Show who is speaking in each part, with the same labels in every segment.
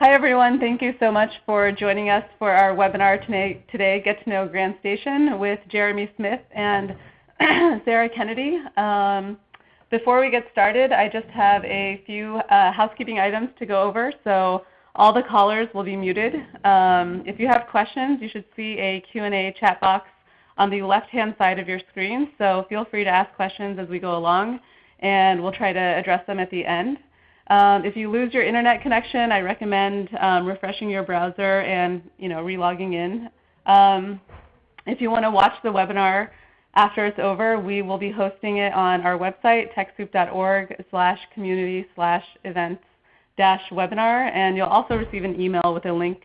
Speaker 1: Hi everyone. Thank you so much for joining us for our webinar today, Get to Know GrantStation with Jeremy Smith and Sarah Kennedy. Um, before we get started, I just have a few uh, housekeeping items to go over. So all the callers will be muted. Um, if you have questions, you should see a Q&A chat box on the left-hand side of your screen. So feel free to ask questions as we go along, and we'll try to address them at the end. Um, if you lose your internet connection, I recommend um, refreshing your browser and you know, relogging in. Um, if you want to watch the webinar after it's over, we will be hosting it on our website, techsoup.org slash community slash events dash webinar. And you'll also receive an email with a link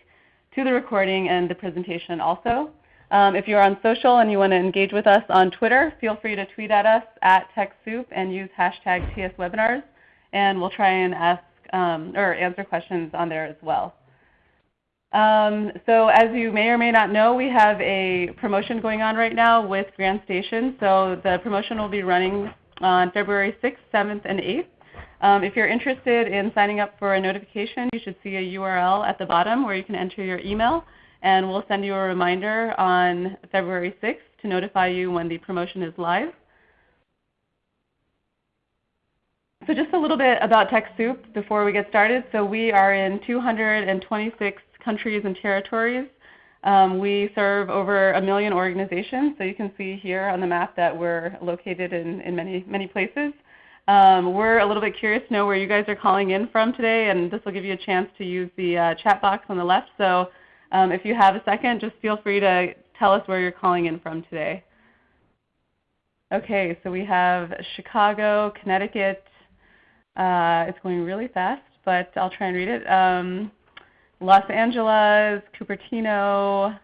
Speaker 1: to the recording and the presentation also. Um, if you're on social and you want to engage with us on Twitter, feel free to tweet at us at TechSoup and use hashtag TSWebinars and we'll try and ask um, or answer questions on there as well. Um, so as you may or may not know, we have a promotion going on right now with GrantStation. So the promotion will be running on February 6th, 7th, and 8th. Um, if you're interested in signing up for a notification, you should see a URL at the bottom where you can enter your email, and we'll send you a reminder on February 6th to notify you when the promotion is live. So just a little bit about TechSoup before we get started. So we are in 226 countries and territories. Um, we serve over a million organizations. So you can see here on the map that we're located in, in many, many places. Um, we're a little bit curious to know where you guys are calling in from today, and this will give you a chance to use the uh, chat box on the left. So um, if you have a second, just feel free to tell us where you're calling in from today. Okay, so we have Chicago, Connecticut, uh, it's going really fast, but I'll try and read it. Um, Los Angeles, Cupertino,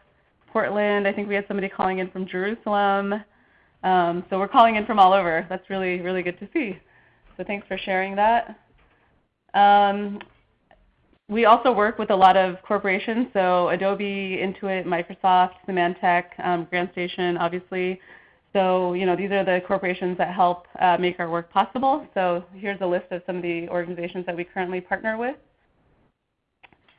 Speaker 1: Portland. I think we had somebody calling in from Jerusalem. Um, so we're calling in from all over. That's really, really good to see. So thanks for sharing that. Um, we also work with a lot of corporations, so Adobe, Intuit, Microsoft, Symantec, um, GrantStation, obviously, so you know, these are the corporations that help uh, make our work possible. So here's a list of some of the organizations that we currently partner with.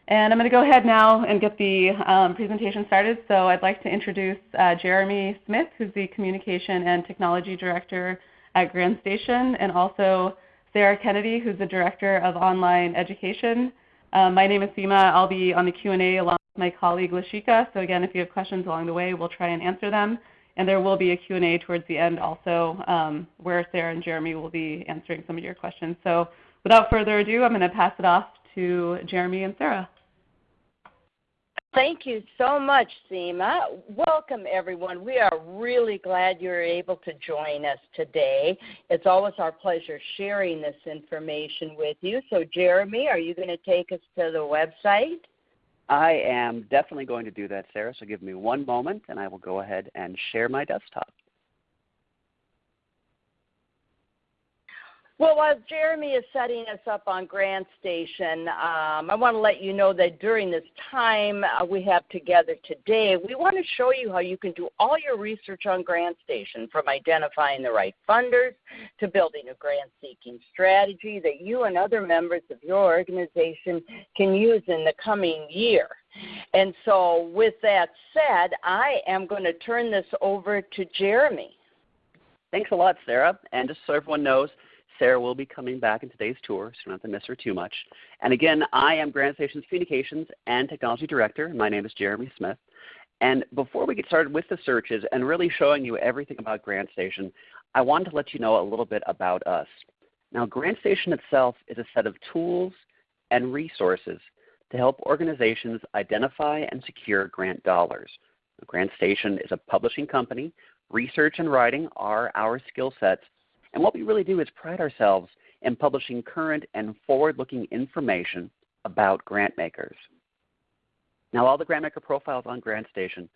Speaker 1: And I'm going to go ahead now and get the um, presentation started. So I'd like to introduce uh, Jeremy Smith, who's the Communication and Technology Director at GrantStation, and also Sarah Kennedy, who's the Director of Online Education. Um, my name is Seema. I'll be on the Q&A along with my colleague Lashika. So again, if you have questions along the way, we'll try and answer them. And there will be a Q&A towards the end also um, where Sarah and Jeremy will be answering some of your questions. So without further ado, I'm going to pass it off to Jeremy and Sarah.
Speaker 2: Thank you so much, Seema. Welcome, everyone. We are really glad you're able to join us today. It's always our pleasure sharing this information with you. So, Jeremy, are you going to take us to the website?
Speaker 3: I am definitely going to do that, Sarah, so give me one moment and I will go ahead and share my desktop.
Speaker 2: Well, while Jeremy is setting us up on GrantStation, um, I want to let you know that during this time uh, we have together today, we want to show you how you can do all your research on GrantStation, from identifying the right funders to building a grant-seeking strategy that you and other members of your organization can use in the coming year. And so with that said, I am going to turn this over to Jeremy.
Speaker 3: Thanks a lot, Sarah. And just so everyone knows, Sarah will be coming back in today's tour, so you don't have to miss her too much. And again, I am GrantStation's Communications and Technology Director. My name is Jeremy Smith. And before we get started with the searches and really showing you everything about GrantStation, I wanted to let you know a little bit about us. Now, GrantStation itself is a set of tools and resources to help organizations identify and secure grant dollars. GrantStation is a publishing company. Research and writing are our skill sets and what we really do is pride ourselves in publishing current and forward-looking information about grant makers. Now all the grant maker profiles on GrantStation,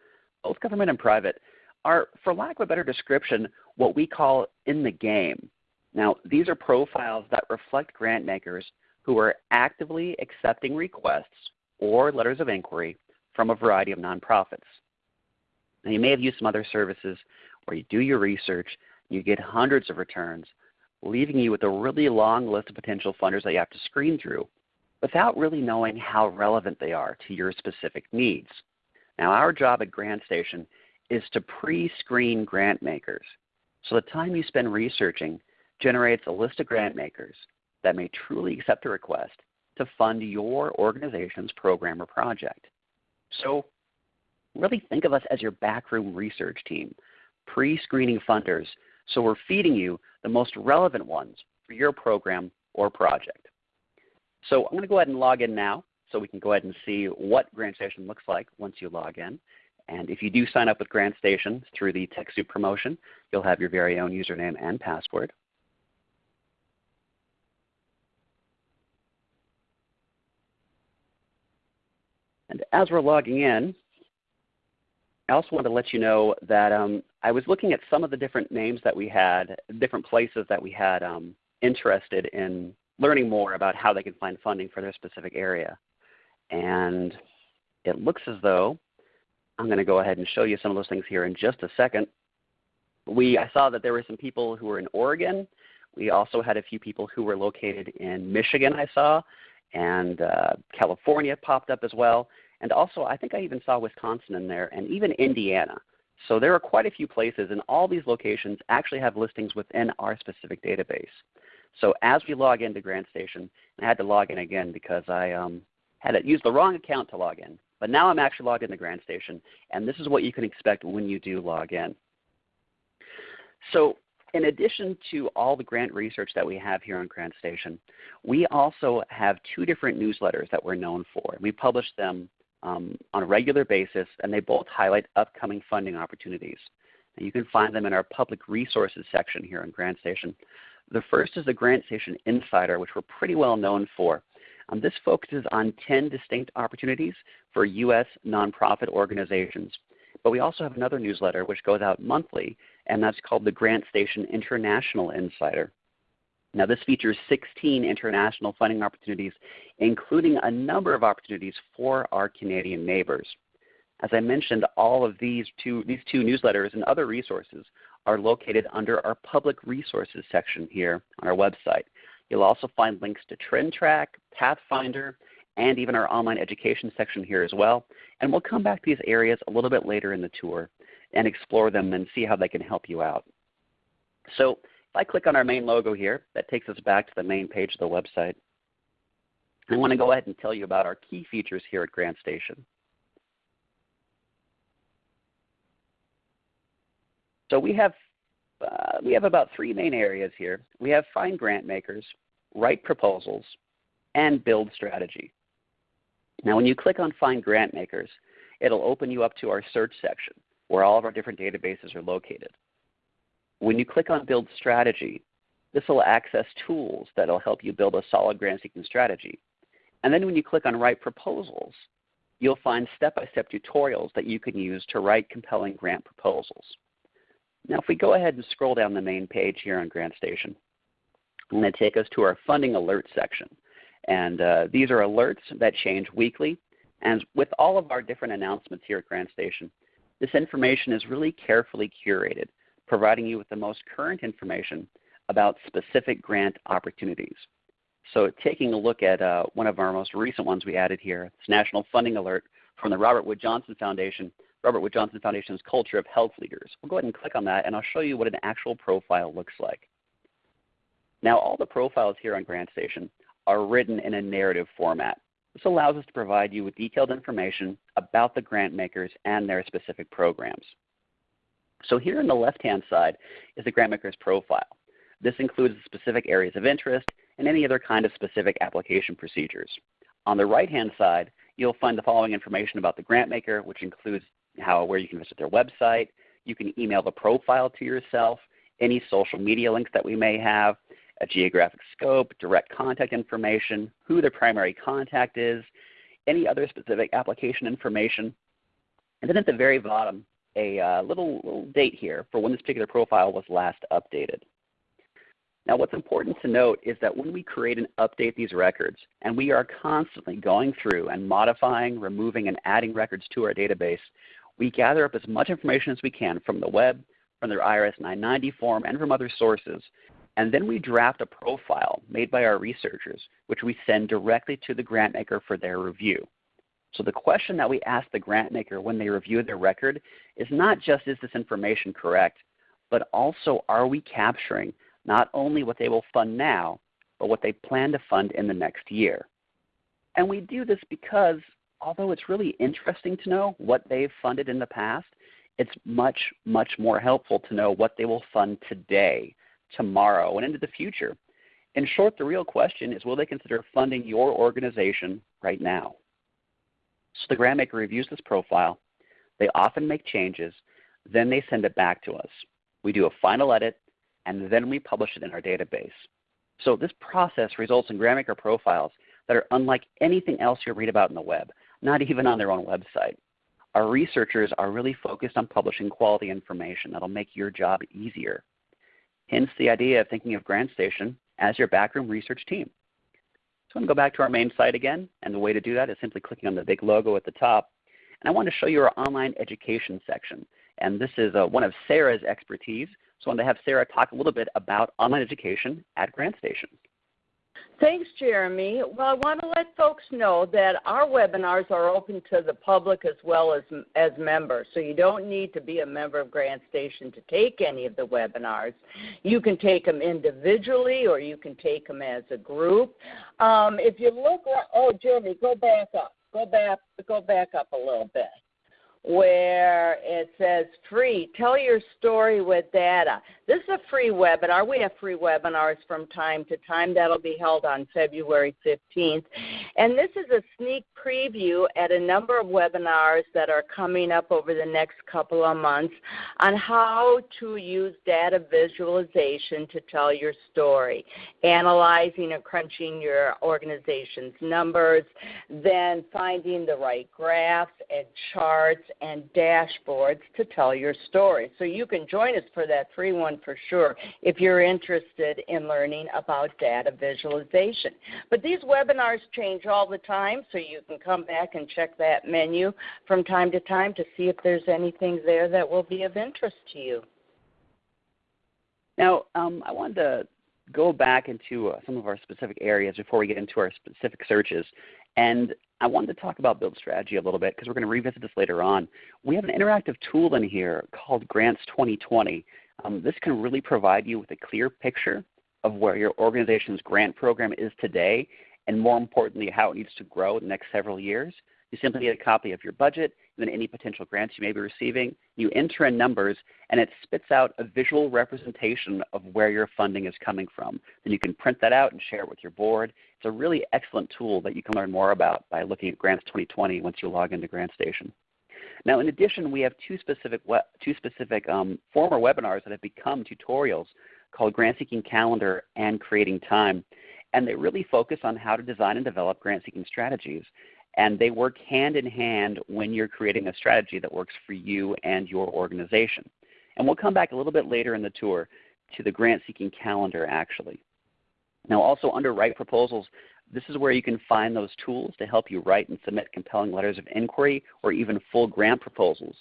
Speaker 3: both government and private, are, for lack of a better description, what we call in the game. Now these are profiles that reflect grant makers who are actively accepting requests or letters of inquiry from a variety of nonprofits. Now you may have used some other services where you do your research you get hundreds of returns, leaving you with a really long list of potential funders that you have to screen through. without really knowing how relevant they are to your specific needs. Now our job at GrantStation is to pre-screen grant makers. So the time you spend researching generates a list of grant makers that may truly accept a request to fund your organization's program or project. So really think of us as your backroom research team, pre-screening funders, so we're feeding you the most relevant ones for your program or project. So I'm going to go ahead and log in now so we can go ahead and see what GrantStation looks like once you log in. And if you do sign up with GrantStation through the TechSoup promotion, you'll have your very own username and password. And as we're logging in, I also want to let you know that um, I was looking at some of the different names that we had, different places that we had um, interested in learning more about how they can find funding for their specific area. And it looks as though I'm going to go ahead and show you some of those things here in just a second. We, I saw that there were some people who were in Oregon. We also had a few people who were located in Michigan I saw, and uh, California popped up as well. And also I think I even saw Wisconsin in there and even Indiana. So there are quite a few places and all these locations actually have listings within our specific database. So as we log into GrantStation, I had to log in again because I um, had to use the wrong account to log in. But now I'm actually logged into GrantStation, and this is what you can expect when you do log in. So in addition to all the grant research that we have here on GrantStation, we also have two different newsletters that we're known for. We publish them um, on a regular basis, and they both highlight upcoming funding opportunities. And you can find them in our public resources section here on GrantStation. The first is the GrantStation Insider, which we're pretty well known for. Um, this focuses on 10 distinct opportunities for U.S. nonprofit organizations. But we also have another newsletter which goes out monthly, and that's called the GrantStation International Insider. Now this features 16 international funding opportunities, including a number of opportunities for our Canadian neighbors. As I mentioned, all of these two, these two newsletters and other resources are located under our public resources section here on our website. You'll also find links to TrendTrack, Pathfinder, and even our online education section here as well. And we'll come back to these areas a little bit later in the tour and explore them and see how they can help you out. So if I click on our main logo here, that takes us back to the main page of the website. I want to go ahead and tell you about our key features here at GrantStation. So we have, uh, we have about three main areas here. We have find grant makers, write proposals, and build strategy. Now when you click on find grant makers, it'll open you up to our search section where all of our different databases are located. When you click on build strategy, this will access tools that will help you build a solid grant seeking strategy. And then when you click on write proposals, you'll find step-by-step -step tutorials that you can use to write compelling grant proposals. Now if we go ahead and scroll down the main page here on GrantStation, I'm going to take us to our funding alert section. And uh, these are alerts that change weekly. And with all of our different announcements here at GrantStation, this information is really carefully curated, providing you with the most current information about specific grant opportunities. So taking a look at uh, one of our most recent ones we added here, it's National Funding Alert from the Robert Wood Johnson Foundation Robert Wood Johnson Foundation's Culture of Health Leaders. We'll go ahead and click on that and I'll show you what an actual profile looks like. Now all the profiles here on GrantStation are written in a narrative format. This allows us to provide you with detailed information about the grant makers and their specific programs. So here on the left-hand side is the GrantMaker's profile. This includes specific areas of interest and any other kind of specific application procedures. On the right-hand side, you'll find the following information about the GrantMaker, which includes how where you can visit their website. You can email the profile to yourself, any social media links that we may have, a geographic scope, direct contact information, who the primary contact is, any other specific application information. And then at the very bottom, a uh, little, little date here for when this particular profile was last updated. Now what's important to note is that when we create and update these records, and we are constantly going through and modifying, removing, and adding records to our database, we gather up as much information as we can from the web, from their IRS 990 form, and from other sources And then we draft a profile made by our researchers, which we send directly to the grant maker for their review. So the question that we ask the grant maker when they review their record is not just is this information correct, but also are we capturing not only what they will fund now, but what they plan to fund in the next year. And we do this because although it's really interesting to know what they've funded in the past, it's much, much more helpful to know what they will fund today, tomorrow, and into the future. In short, the real question is will they consider funding your organization right now? So the grant maker reviews this profile. They often make changes. Then they send it back to us. We do a final edit, and then we publish it in our database. So this process results in grant maker profiles that are unlike anything else you'll read about in the web, not even on their own website. Our researchers are really focused on publishing quality information that will make your job easier. Hence the idea of thinking of GrantStation as your backroom research team. I'm going to go back to our main site again, and the way to do that is simply clicking on the big logo at the top. And I want to show you our online education section. And this is uh, one of Sarah's expertise. So I want to have Sarah talk a little bit about online education at GrantStation.
Speaker 2: Thanks, Jeremy. Well, I want to let folks know that our webinars are open to the public as well as, as members. So you don't need to be a member of GrantStation to take any of the webinars. You can take them individually or you can take them as a group. Um, if you look, oh, Jeremy, go back up. Go back, go back up a little bit where it says free. Tell your story with data. This is a free webinar. We have free webinars from time to time. That'll be held on February 15th. And this is a sneak preview at a number of webinars that are coming up over the next couple of months on how to use data visualization to tell your story, analyzing and crunching your organization's numbers, then finding the right graphs and charts and dashboards to tell your story. So you can join us for that free one for sure if you're interested in learning about data visualization. But these webinars change all the time, so you can come back and check that menu from time to time to see if there's anything there that will be of interest to you.
Speaker 3: Now, um, I wanted to go back into uh, some of our specific areas before we get into our specific searches. And I wanted to talk about build strategy a little bit because we're going to revisit this later on. We have an interactive tool in here called Grants 2020. Um, this can really provide you with a clear picture of where your organization's grant program is today and more importantly how it needs to grow in the next several years. You simply need a copy of your budget and then any potential grants you may be receiving. You enter in numbers and it spits out a visual representation of where your funding is coming from. Then you can print that out and share it with your board. It's a really excellent tool that you can learn more about by looking at Grants 2020 once you log into GrantStation. Now in addition, we have two specific, two specific um, former webinars that have become tutorials called Grant Seeking Calendar and Creating Time. And they really focus on how to design and develop grant seeking strategies and they work hand in hand when you're creating a strategy that works for you and your organization. And we'll come back a little bit later in the tour to the grant seeking calendar actually. Now also under Write Proposals, this is where you can find those tools to help you write and submit compelling letters of inquiry or even full grant proposals.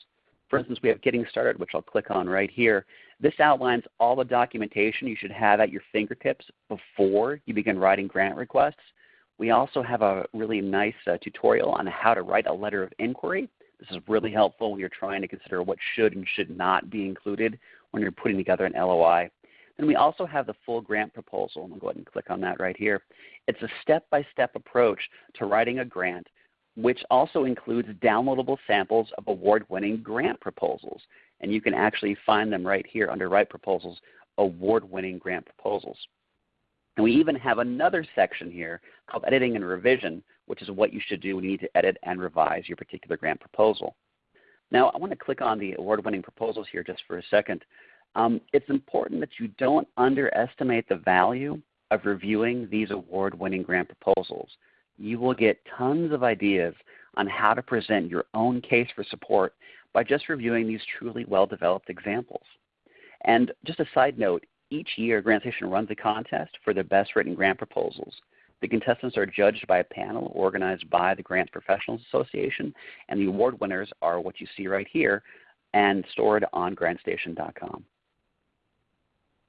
Speaker 3: For instance, we have Getting Started, which I'll click on right here. This outlines all the documentation you should have at your fingertips before you begin writing grant requests. We also have a really nice uh, tutorial on how to write a letter of inquiry. This is really helpful when you're trying to consider what should and should not be included when you're putting together an LOI. Then we also have the full grant proposal. I'll go ahead and click on that right here. It's a step-by-step -step approach to writing a grant, which also includes downloadable samples of award-winning grant proposals. And you can actually find them right here under Write Proposals, award-winning grant proposals. And we even have another section here called editing and revision, which is what you should do when you need to edit and revise your particular grant proposal. Now I want to click on the award-winning proposals here just for a second. Um, it's important that you don't underestimate the value of reviewing these award-winning grant proposals. You will get tons of ideas on how to present your own case for support by just reviewing these truly well-developed examples. And just a side note, each year, GrantStation runs a contest for the best written grant proposals. The contestants are judged by a panel organized by the Grants Professionals Association, and the award winners are what you see right here and stored on grantstation.com.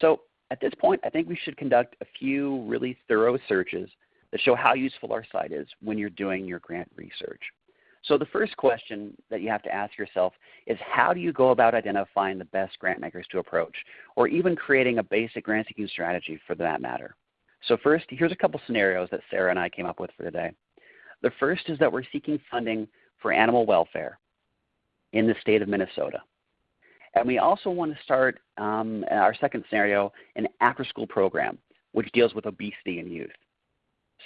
Speaker 3: So at this point, I think we should conduct a few really thorough searches that show how useful our site is when you're doing your grant research. So the first question that you have to ask yourself is how do you go about identifying the best grant makers to approach, or even creating a basic grant seeking strategy for that matter? So first, here's a couple scenarios that Sarah and I came up with for today. The first is that we're seeking funding for animal welfare in the state of Minnesota. And we also want to start um, our second scenario, an after-school program, which deals with obesity in youth.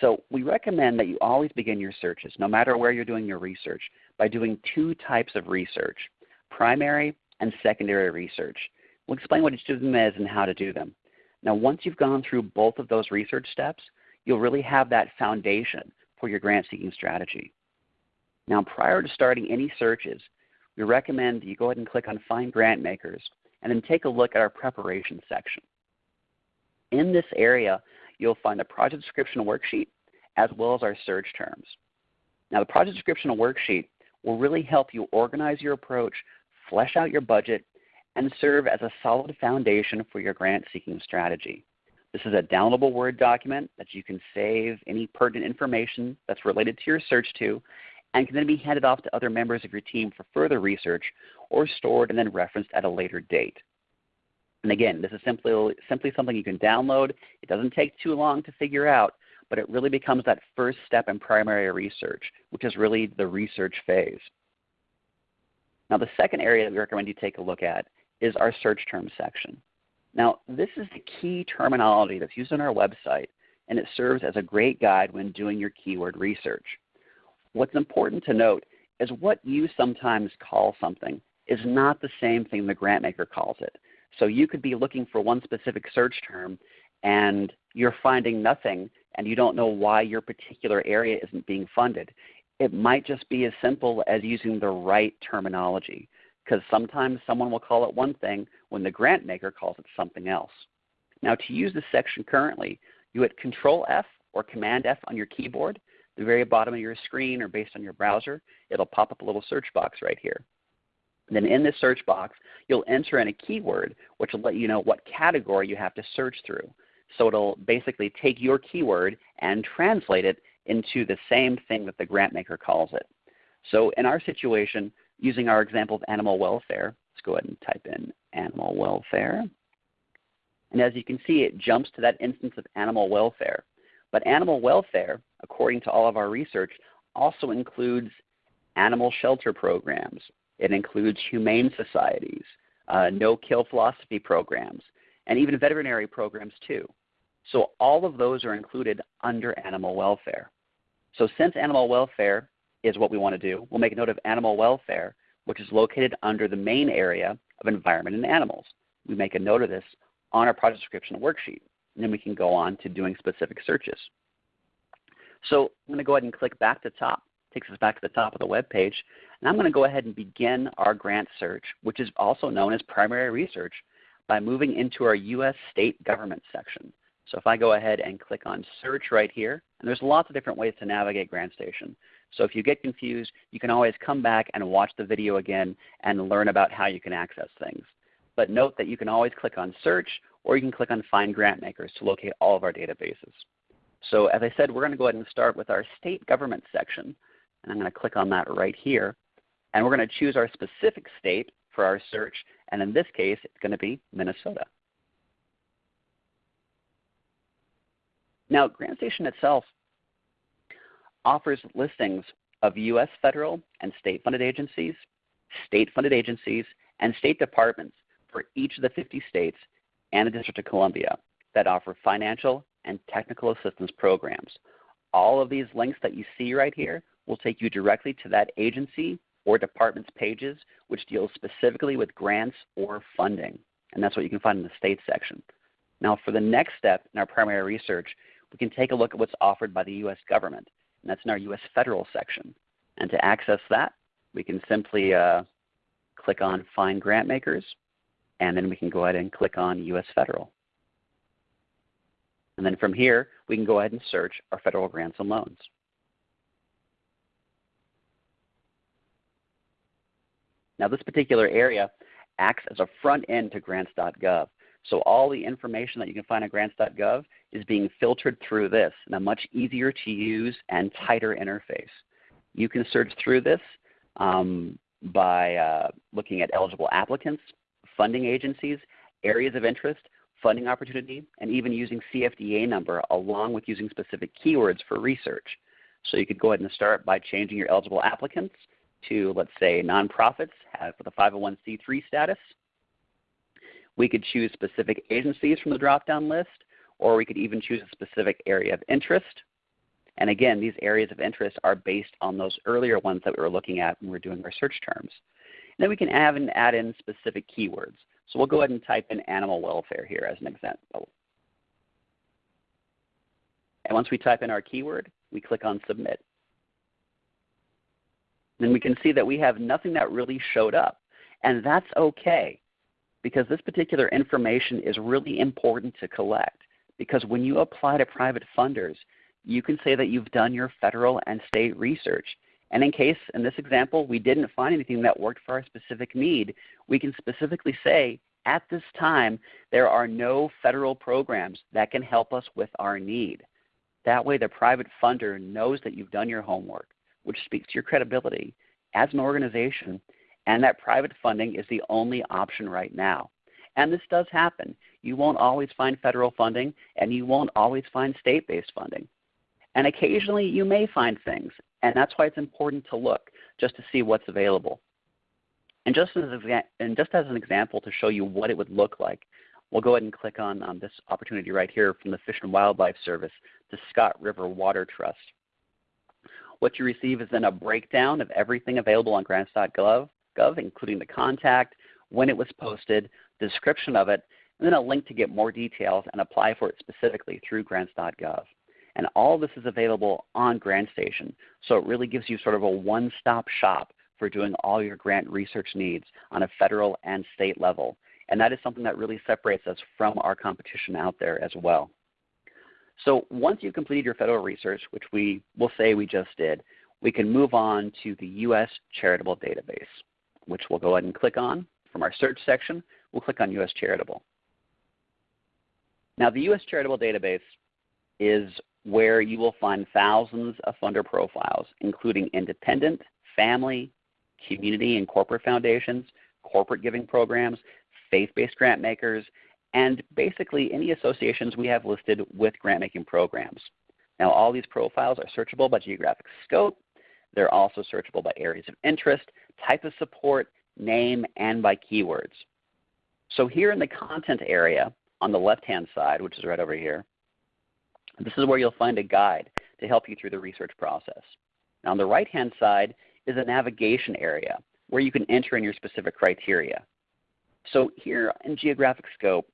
Speaker 3: So we recommend that you always begin your searches, no matter where you're doing your research, by doing two types of research, primary and secondary research. We'll explain what each of them is and how to do them. Now once you've gone through both of those research steps, you'll really have that foundation for your grant seeking strategy. Now prior to starting any searches, we recommend that you go ahead and click on Find Grant Makers and then take a look at our preparation section. In this area, you'll find the project description worksheet as well as our search terms. Now the project description worksheet will really help you organize your approach, flesh out your budget, and serve as a solid foundation for your grant seeking strategy. This is a downloadable Word document that you can save any pertinent information that's related to your search to and can then be handed off to other members of your team for further research or stored and then referenced at a later date. And again, this is simply, simply something you can download. It doesn't take too long to figure out, but it really becomes that first step in primary research, which is really the research phase. Now the second area that we recommend you take a look at is our search term section. Now this is the key terminology that's used on our website and it serves as a great guide when doing your keyword research. What's important to note is what you sometimes call something is not the same thing the grant maker calls it. So you could be looking for one specific search term and you're finding nothing and you don't know why your particular area isn't being funded. It might just be as simple as using the right terminology because sometimes someone will call it one thing when the grant maker calls it something else. Now to use this section currently, you hit Control F or Command F on your keyboard the very bottom of your screen or based on your browser, it'll pop up a little search box right here. And then in this search box, you'll enter in a keyword which will let you know what category you have to search through. So it'll basically take your keyword and translate it into the same thing that the grant maker calls it. So in our situation, using our example of animal welfare, let's go ahead and type in animal welfare. And as you can see, it jumps to that instance of animal welfare. But animal welfare, according to all of our research, also includes animal shelter programs. It includes humane societies, uh, no-kill philosophy programs, and even veterinary programs too. So all of those are included under animal welfare. So since animal welfare is what we want to do, we'll make a note of animal welfare, which is located under the main area of environment and animals. We make a note of this on our project description worksheet and then we can go on to doing specific searches. So I'm going to go ahead and click back to top. It takes us back to the top of the web page. And I'm going to go ahead and begin our grant search, which is also known as primary research, by moving into our U.S. state government section. So if I go ahead and click on search right here, and there's lots of different ways to navigate GrantStation. So if you get confused, you can always come back and watch the video again and learn about how you can access things. But note that you can always click on search or you can click on Find Grant Makers to locate all of our databases. So as I said, we're going to go ahead and start with our state government section. And I'm going to click on that right here. And we're going to choose our specific state for our search. And in this case, it's going to be Minnesota. Now, GrantStation itself offers listings of U.S. federal and state-funded agencies, state-funded agencies, and state departments for each of the 50 states and the District of Columbia that offer financial and technical assistance programs. All of these links that you see right here will take you directly to that agency or department's pages which deals specifically with grants or funding. And that's what you can find in the state section. Now for the next step in our primary research, we can take a look at what's offered by the U.S. government. And that's in our U.S. federal section. And to access that, we can simply uh, click on Find Grant Makers and then we can go ahead and click on U.S. Federal. And then from here, we can go ahead and search our federal grants and loans. Now this particular area acts as a front end to grants.gov. So all the information that you can find on grants.gov is being filtered through this in a much easier to use and tighter interface. You can search through this um, by uh, looking at eligible applicants, funding agencies, areas of interest, funding opportunity, and even using CFDA number along with using specific keywords for research. So you could go ahead and start by changing your eligible applicants to, let's say, nonprofits with a 501c3 status. We could choose specific agencies from the drop-down list, or we could even choose a specific area of interest. And again, these areas of interest are based on those earlier ones that we were looking at when we were doing our search terms. Then we can add, and add in specific keywords. So we'll go ahead and type in animal welfare here as an example. And once we type in our keyword, we click on Submit. Then we can see that we have nothing that really showed up. And that's okay because this particular information is really important to collect. Because when you apply to private funders, you can say that you've done your federal and state research. And in case, in this example, we didn't find anything that worked for our specific need, we can specifically say, at this time, there are no federal programs that can help us with our need. That way the private funder knows that you've done your homework, which speaks to your credibility as an organization, and that private funding is the only option right now. And this does happen. You won't always find federal funding, and you won't always find state-based funding. And occasionally you may find things, and that's why it's important to look just to see what's available. And just as, and just as an example to show you what it would look like, we'll go ahead and click on um, this opportunity right here from the Fish and Wildlife Service to Scott River Water Trust. What you receive is then a breakdown of everything available on grants.gov, including the contact, when it was posted, the description of it, and then a link to get more details and apply for it specifically through grants.gov. And all this is available on GrantStation, so it really gives you sort of a one-stop shop for doing all your grant research needs on a federal and state level. And that is something that really separates us from our competition out there as well. So once you've completed your federal research, which we will say we just did, we can move on to the U.S. Charitable Database, which we'll go ahead and click on. From our search section, we'll click on U.S. Charitable. Now the U.S. Charitable Database is where you will find thousands of funder profiles, including independent, family, community and corporate foundations, corporate giving programs, faith-based grant makers, and basically any associations we have listed with grant making programs. Now all these profiles are searchable by geographic scope. They're also searchable by areas of interest, type of support, name, and by keywords. So here in the content area on the left-hand side, which is right over here, this is where you'll find a guide to help you through the research process. Now on the right-hand side is a navigation area where you can enter in your specific criteria. So here in geographic scope,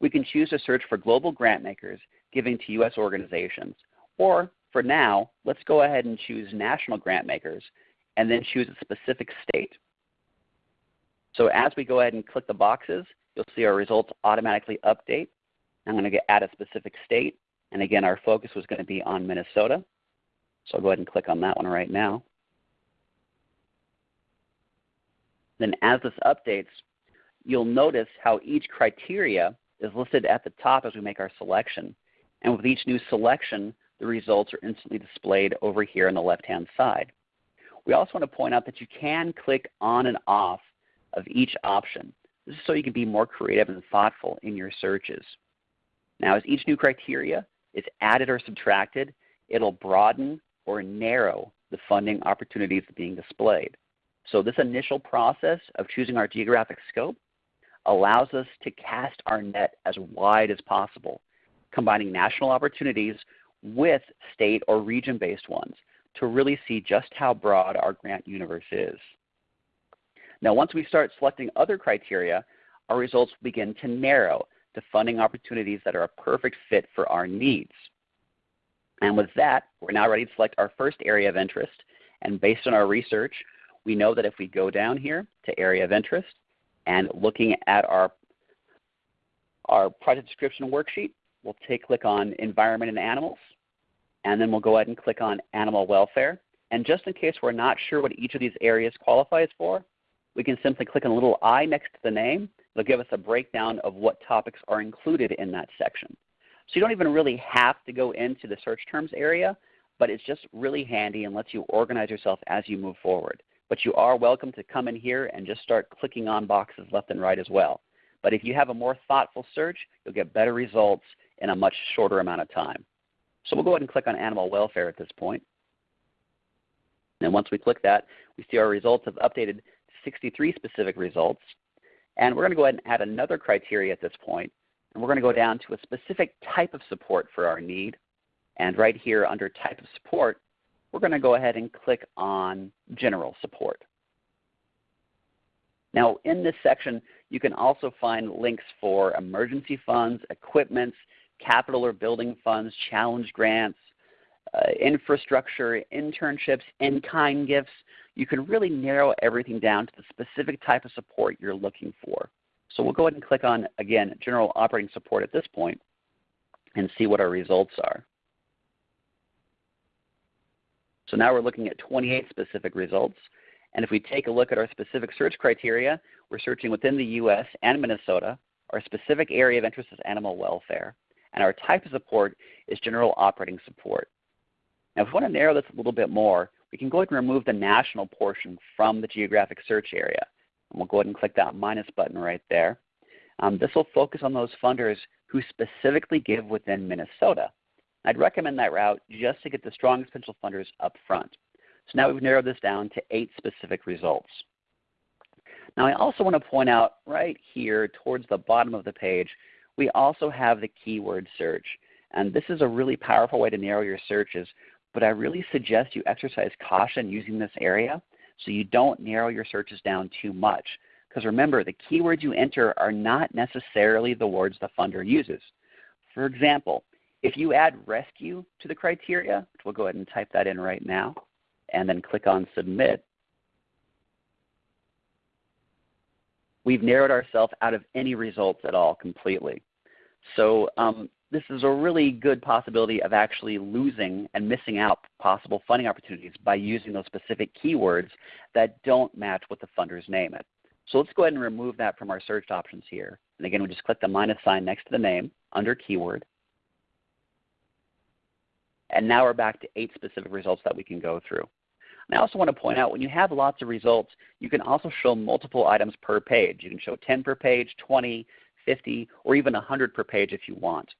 Speaker 3: we can choose to search for global grant makers giving to U.S. organizations. Or for now, let's go ahead and choose national grant makers and then choose a specific state. So as we go ahead and click the boxes, you'll see our results automatically update. I'm going to add a specific state. And again, our focus was going to be on Minnesota. So I'll go ahead and click on that one right now. Then as this updates, you'll notice how each criteria is listed at the top as we make our selection. And with each new selection, the results are instantly displayed over here on the left-hand side. We also want to point out that you can click on and off of each option. This is so you can be more creative and thoughtful in your searches. Now as each new criteria is added or subtracted, it'll broaden or narrow the funding opportunities being displayed. So this initial process of choosing our geographic scope allows us to cast our net as wide as possible, combining national opportunities with state or region-based ones to really see just how broad our grant universe is. Now once we start selecting other criteria, our results begin to narrow to funding opportunities that are a perfect fit for our needs. And with that, we're now ready to select our first area of interest. And based on our research, we know that if we go down here to area of interest and looking at our, our project description worksheet, we'll take click on environment and animals, and then we'll go ahead and click on animal welfare. And just in case we're not sure what each of these areas qualifies for, we can simply click on a little I next to the name They'll give us a breakdown of what topics are included in that section. So you don't even really have to go into the search terms area, but it's just really handy and lets you organize yourself as you move forward. But you are welcome to come in here and just start clicking on boxes left and right as well. But if you have a more thoughtful search, you'll get better results in a much shorter amount of time. So we'll go ahead and click on animal welfare at this point. And once we click that, we see our results have updated 63 specific results. And we're going to go ahead and add another criteria at this point. And we're going to go down to a specific type of support for our need. And right here under type of support, we're going to go ahead and click on general support. Now in this section, you can also find links for emergency funds, equipments, capital or building funds, challenge grants, uh, infrastructure, internships, in-kind gifts. You can really narrow everything down to the specific type of support you're looking for. So we'll go ahead and click on, again, General Operating Support at this point and see what our results are. So now we're looking at 28 specific results. And if we take a look at our specific search criteria, we're searching within the U.S. and Minnesota. Our specific area of interest is animal welfare. And our type of support is general operating support. Now if we want to narrow this a little bit more, we can go ahead and remove the national portion from the geographic search area. And we'll go ahead and click that minus button right there. Um, this will focus on those funders who specifically give within Minnesota. I'd recommend that route just to get the strongest potential funders up front. So now we've narrowed this down to eight specific results. Now I also want to point out right here towards the bottom of the page, we also have the keyword search. And this is a really powerful way to narrow your searches, but I really suggest you exercise caution using this area so you don't narrow your searches down too much. Because remember, the keywords you enter are not necessarily the words the funder uses. For example, if you add rescue to the criteria, which we'll go ahead and type that in right now, and then click on Submit, we've narrowed ourselves out of any results at all completely. So um, this is a really good possibility of actually losing and missing out possible funding opportunities by using those specific keywords that don't match what the funders name it. So let's go ahead and remove that from our search options here. And again, we just click the minus sign next to the name under keyword. And now we're back to eight specific results that we can go through. And I also want to point out when you have lots of results, you can also show multiple items per page. You can show 10 per page, 20, 50, or even 100 per page if you want.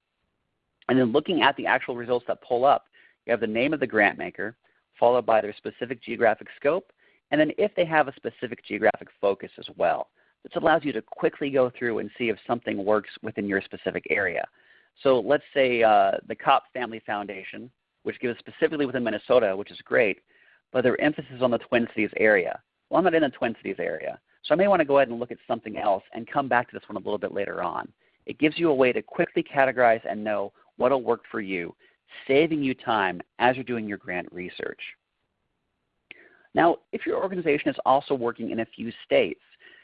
Speaker 3: And then looking at the actual results that pull up, you have the name of the grant maker, followed by their specific geographic scope, and then if they have a specific geographic focus as well. This allows you to quickly go through and see if something works within your specific area. So let's say uh, the Kopp Family Foundation, which gives specifically within Minnesota, which is great, but their emphasis on the Twin Cities area. Well, I'm not in the Twin Cities area, so I may want to go ahead and look at something else and come back to this one a little bit later on. It gives you a way to quickly categorize and know what will work for you, saving you time as you're doing your grant research. Now, if your organization is also working in a few states,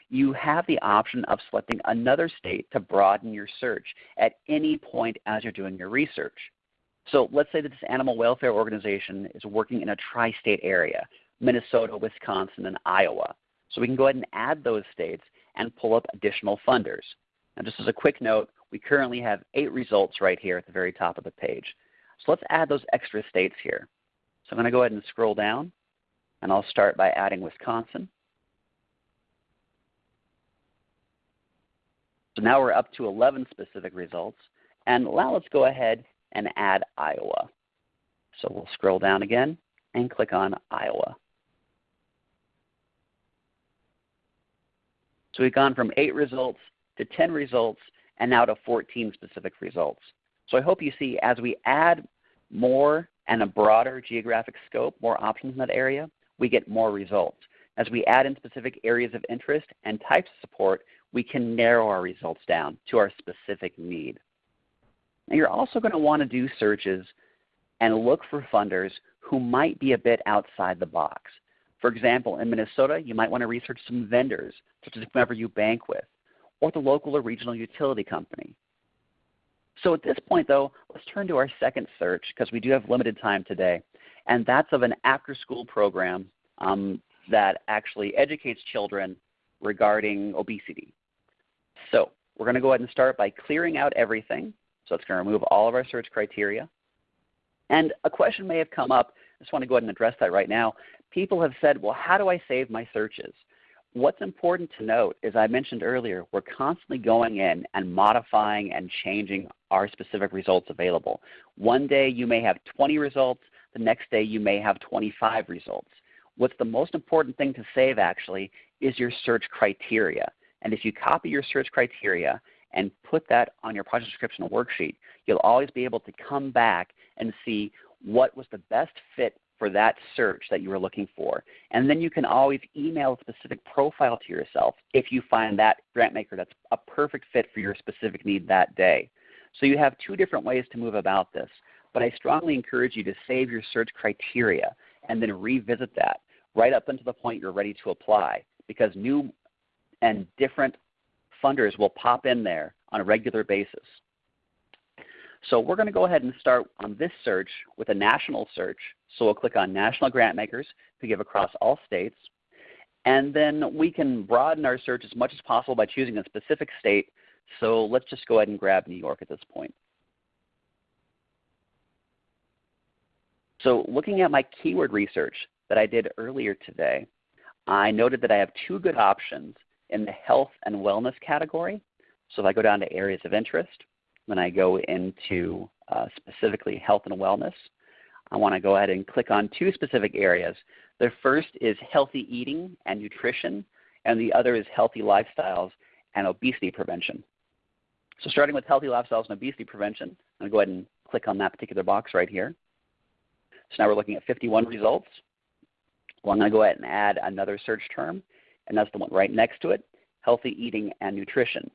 Speaker 3: you have the option of selecting another state to broaden your search at any point as you're doing your research. So let's say that this animal welfare organization is working in a tri-state area, Minnesota, Wisconsin, and Iowa. So we can go ahead and add those states and pull up additional funders. And just as a quick note, we currently have eight results right here at the very top of the page. So let's add those extra states here. So I'm going to go ahead and scroll down, and I'll start by adding Wisconsin. So now we're up to 11 specific results. And now let's go ahead and add Iowa. So we'll scroll down again and click on Iowa. So we've gone from 8 results to 10 results and now to 14 specific results. So I hope you see as we add more and a broader geographic scope, more options in that area, we get more results. As we add in specific areas of interest and types of support, we can narrow our results down to our specific need. Now you're also going to want to do searches and look for funders who might be a bit outside the box. For example, in Minnesota, you might want to research some vendors, such as whomever you bank with, or the local or regional utility company. So at this point though, let's turn to our second search because we do have limited time today. And that's of an after-school program um, that actually educates children regarding obesity. So we're going to go ahead and start by clearing out everything. So it's going to remove all of our search criteria. And a question may have come up. I just want to go ahead and address that right now. People have said, well, how do I save my searches? What's important to note is I mentioned earlier, we're constantly going in and modifying and changing our specific results available. One day you may have 20 results. The next day you may have 25 results. What's the most important thing to save actually is your search criteria. And if you copy your search criteria and put that on your project description worksheet, you'll always be able to come back and see what was the best fit for that search that you were looking for. And then you can always email a specific profile to yourself if you find that grant maker that's a perfect fit for your specific need that day. So you have two different ways to move about this. But I strongly encourage you to save your search criteria and then revisit that right up until the point you're ready to apply because new and different funders will pop in there on a regular basis. So we're going to go ahead and start on this search with a national search. So we'll click on National Grant Makers to give across all states. And then we can broaden our search as much as possible by choosing a specific state. So let's just go ahead and grab New York at this point. So looking at my keyword research that I did earlier today, I noted that I have two good options in the health and wellness category. So if I go down to areas of interest, when I go into uh, specifically health and wellness, I want to go ahead and click on two specific areas. The first is healthy eating and nutrition, and the other is healthy lifestyles and obesity prevention. So starting with healthy lifestyles and obesity prevention, I'm going to go ahead and click on that particular box right here. So now we're looking at 51 results. Well, I'm going to go ahead and add another search term, and that's the one right next to it, healthy eating and nutrition.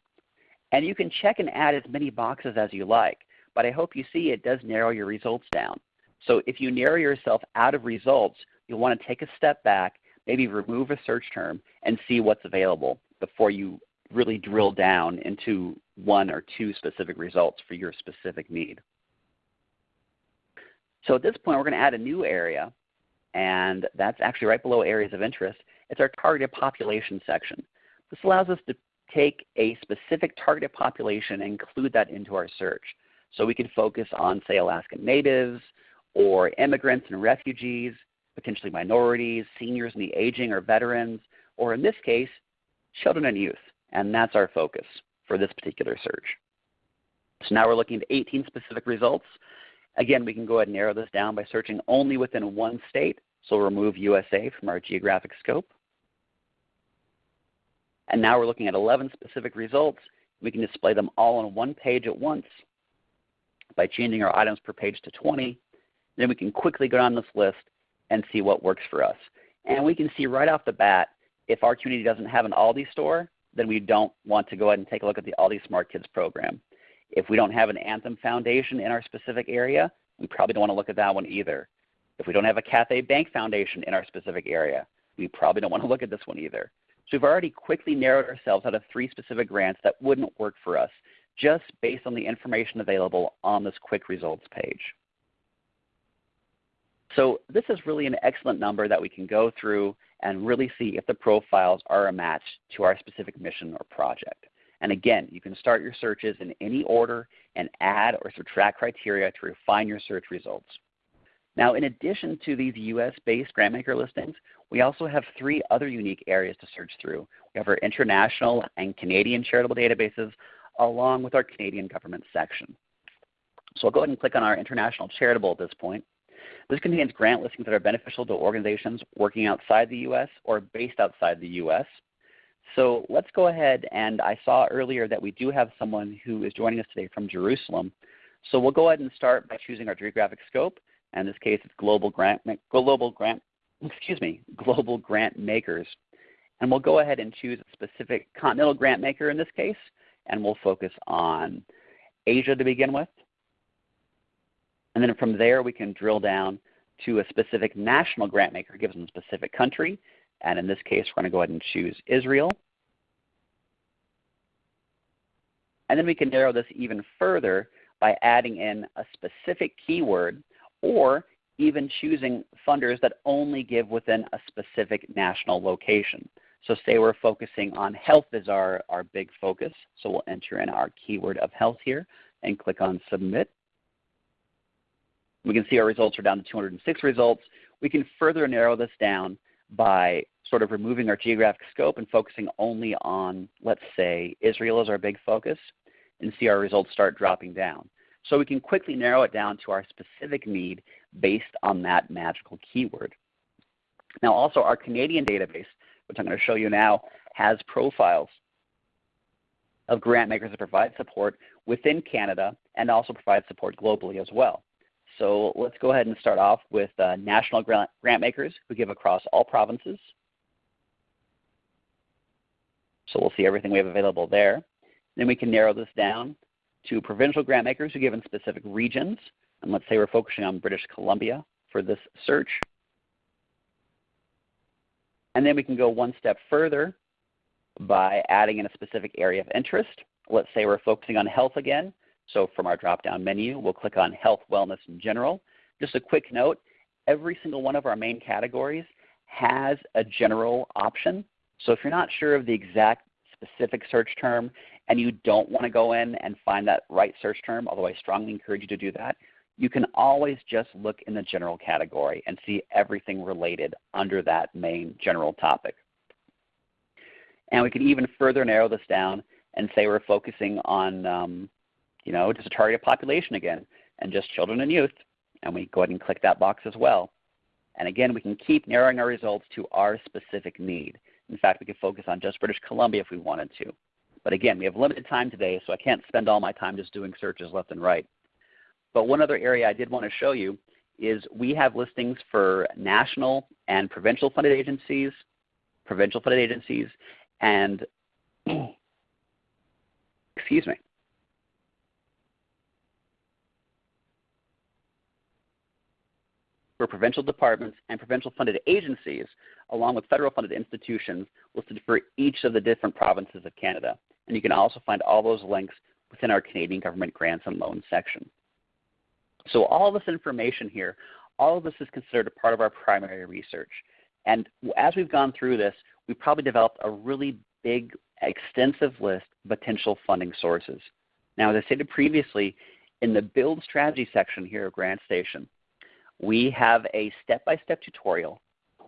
Speaker 3: And you can check and add as many boxes as you like, but I hope you see it does narrow your results down. So if you narrow yourself out of results, you'll want to take a step back, maybe remove a search term, and see what's available before you really drill down into one or two specific results for your specific need. So at this point, we're going to add a new area, and that's actually right below areas of interest. It's our targeted population section. This allows us to take a specific targeted population and include that into our search. So we can focus on, say, Alaskan Natives or immigrants and refugees, potentially minorities, seniors and the aging or veterans, or in this case, children and youth. And that's our focus for this particular search. So now we're looking at 18 specific results. Again, we can go ahead and narrow this down by searching only within one state. So we'll remove USA from our geographic scope. And now we're looking at 11 specific results. We can display them all on one page at once by changing our items per page to 20. Then we can quickly go down this list and see what works for us. And we can see right off the bat, if our community doesn't have an Aldi store, then we don't want to go ahead and take a look at the Aldi Smart Kids program. If we don't have an Anthem Foundation in our specific area, we probably don't want to look at that one either. If we don't have a Cathay Bank Foundation in our specific area, we probably don't want to look at this one either. So we've already quickly narrowed ourselves out of three specific grants that wouldn't work for us just based on the information available on this quick results page. So this is really an excellent number that we can go through and really see if the profiles are a match to our specific mission or project. And again, you can start your searches in any order and add or subtract criteria to refine your search results. Now, in addition to these US-based grantmaker listings, we also have three other unique areas to search through. We have our international and Canadian charitable databases along with our Canadian government section. So I'll go ahead and click on our international charitable at this point. This contains grant listings that are beneficial to organizations working outside the U.S. or based outside the U.S. So let's go ahead and I saw earlier that we do have someone who is joining us today from Jerusalem. So we'll go ahead and start by choosing our geographic scope. In this case, it's global grant, global grant, excuse me, global grant makers. And we'll go ahead and choose a specific continental grant maker in this case, and we'll focus on Asia to begin with. And then from there, we can drill down to a specific national grant maker given a specific country. And in this case, we're going to go ahead and choose Israel. And then we can narrow this even further by adding in a specific keyword or even choosing funders that only give within a specific national location. So say we're focusing on health as our, our big focus. So we'll enter in our keyword of health here and click on submit. We can see our results are down to 206 results. We can further narrow this down by sort of removing our geographic scope and focusing only on, let's say, Israel as our big focus and see our results start dropping down. So we can quickly narrow it down to our specific need based on that magical keyword. Now also our Canadian database, which I'm going to show you now, has profiles of grant makers that provide support within Canada and also provide support globally as well. So let's go ahead and start off with uh, national grant, grant makers who give across all provinces. So we'll see everything we have available there. Then we can narrow this down to provincial grant makers who give in specific regions. And let's say we're focusing on British Columbia for this search. And then we can go one step further by adding in a specific area of interest. Let's say we're focusing on health again. So from our drop-down menu, we'll click on Health, Wellness, in General. Just a quick note, every single one of our main categories has a general option. So if you're not sure of the exact specific search term and you don't want to go in and find that right search term, although I strongly encourage you to do that, you can always just look in the general category and see everything related under that main general topic. And we can even further narrow this down and say we're focusing on um, you know, just a target population again, and just children and youth. And we go ahead and click that box as well. And again, we can keep narrowing our results to our specific need. In fact, we could focus on just British Columbia if we wanted to. But again, we have limited time today, so I can't spend all my time just doing searches left and right. But one other area I did want to show you is we have listings for national and provincial funded agencies, provincial funded agencies, and excuse me, provincial departments and provincial funded agencies, along with federal funded institutions listed for each of the different provinces of Canada. And you can also find all those links within our Canadian Government Grants and Loans section. So all of this information here, all of this is considered a part of our primary research. And as we've gone through this, we've probably developed a really big, extensive list of potential funding sources. Now, as I stated previously, in the Build Strategy section here of GrantStation, we have a step-by-step tutorial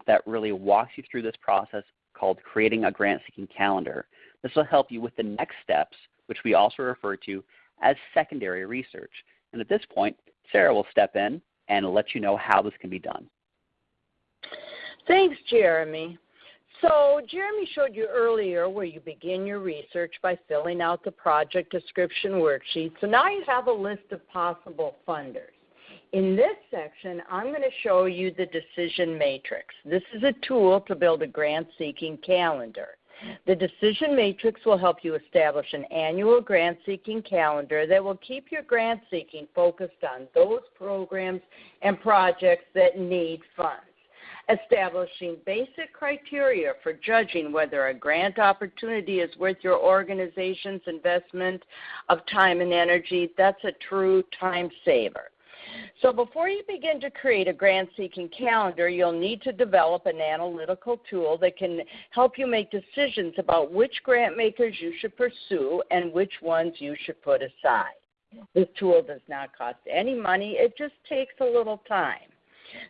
Speaker 3: that really walks you through this process called creating a grant seeking calendar. This will help you with the next steps, which we also refer to as secondary research. And at this point, Sarah will step in and let you know how this can be done.
Speaker 2: Thanks, Jeremy. So Jeremy showed you earlier where you begin your research by filling out the project description worksheet. So now you have a list of possible funders. In this section, I'm going to show you the decision matrix. This is a tool to build a grant seeking calendar. The decision matrix will help you establish an annual grant seeking calendar that will keep your grant seeking focused on those programs and projects that need funds. Establishing basic criteria for judging whether a grant opportunity is worth your organization's investment of time and energy, that's a true time saver. So before you begin to create a grant seeking calendar, you'll need to develop an analytical tool that can help you make decisions about which grant makers you should pursue and which ones you should put aside. This tool does not cost any money, it just takes a little time.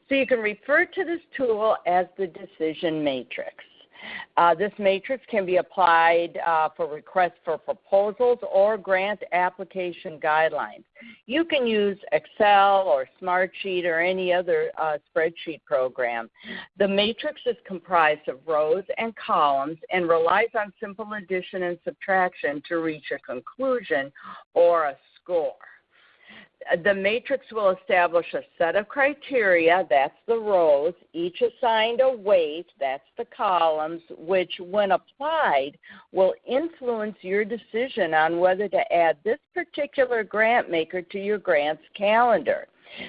Speaker 2: So you can refer to this tool as the decision matrix. Uh, this matrix can be applied uh, for requests for proposals or grant application guidelines. You can use Excel or Smartsheet or any other uh, spreadsheet program. The matrix is comprised of rows and columns and relies on simple addition and subtraction to reach a conclusion or a score the matrix will establish a set of criteria, that's the rows, each assigned a weight, that's the columns, which when applied will influence your decision on whether to add this particular grant maker to your grants calendar.